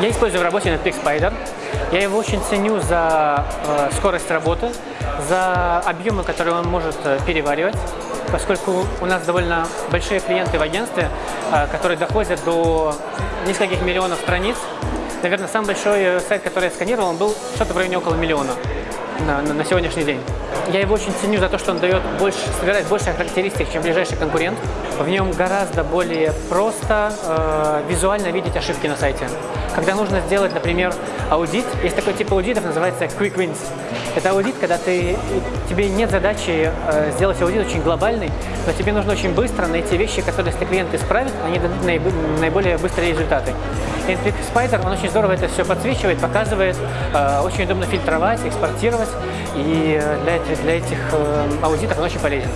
Я использую в работе Netflix Spider. Я его очень ценю за э, скорость работы, за объемы, которые он может э, переваривать, поскольку у нас довольно большие клиенты в агентстве, э, которые доходят до нескольких миллионов страниц. Наверное, самый большой э, сайт, который я сканировал, он был что-то в районе около миллиона на, на, на сегодняшний день. Я его очень ценю за то, что он дает больше, собирает больше характеристик, чем ближайший конкурент. В нем гораздо более просто э, визуально видеть ошибки на сайте. Когда нужно сделать, например, аудит, есть такой тип аудитов, называется Quick Wins. Это аудит, когда ты, тебе нет задачи э, сделать аудит очень глобальный, но тебе нужно очень быстро найти вещи, которые, если клиент исправит, они дадут наиболее быстрые результаты. Netflix Spider, он очень здорово это все подсвечивает, показывает, э, очень удобно фильтровать, экспортировать, и для этих, для этих э, аудитов он очень полезен.